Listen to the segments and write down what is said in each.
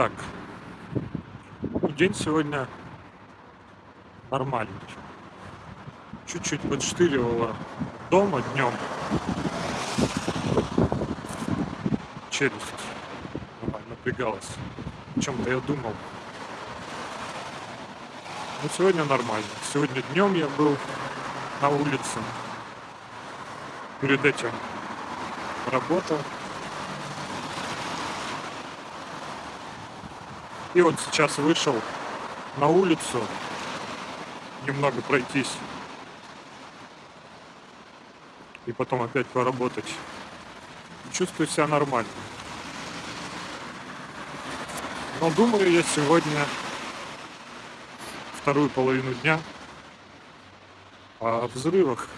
Так. Ну, день сегодня нормальный. Чуть-чуть подштыривало дома днем. Челюсть напрягалась. О чем-то я думал. Но сегодня нормально. Сегодня днем я был на улице. Перед этим работал. И вот сейчас вышел на улицу немного пройтись и потом опять поработать. Чувствую себя нормально. Но думаю я сегодня вторую половину дня о взрывах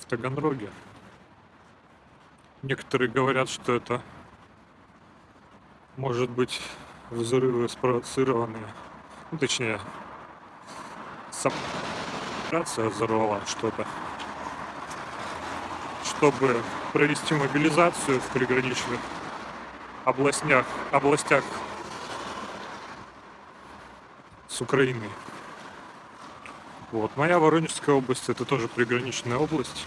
в Таганроге. Некоторые говорят, что это может быть взрывы спровоцированные, ну, точнее, сама операция взорвала что-то, чтобы провести мобилизацию в приграничных областях, областях с Украиной. Вот. Моя Воронежская область это тоже приграничная область.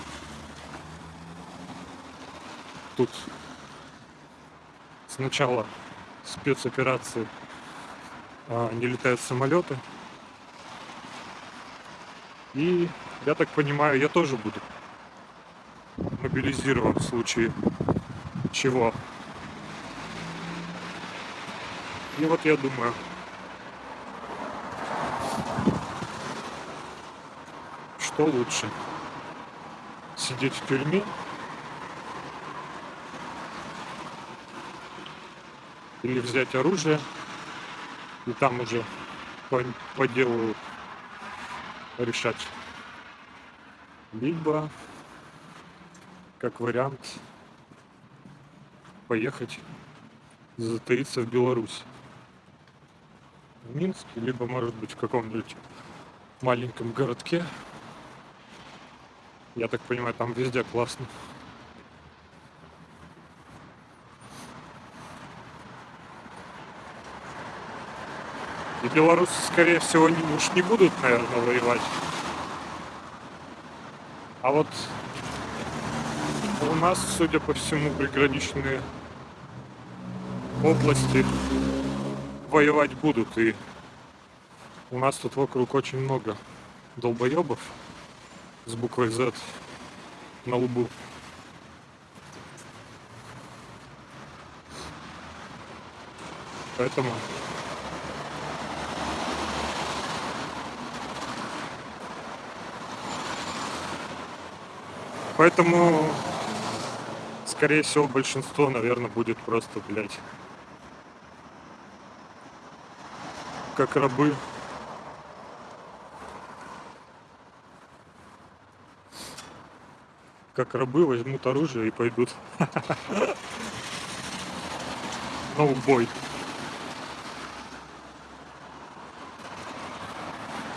Тут сначала спецоперации а, не летают самолеты. И я так понимаю, я тоже буду мобилизирован в случае чего. И вот я думаю, что лучше? Сидеть в тюрьме или взять оружие и там уже по, по делу решать. Либо, как вариант, поехать затаиться в Беларусь. В Минске, либо, может быть, в каком-нибудь маленьком городке. Я так понимаю, там везде классно. И белорусы, скорее всего, не, уж не будут, наверное, воевать. А вот у нас, судя по всему, приграничные области воевать будут. И у нас тут вокруг очень много долбоебов с буквой Z на лбу. Поэтому Поэтому, скорее всего, большинство, наверное, будет просто, блядь, как рабы. Как рабы возьмут оружие и пойдут на убой.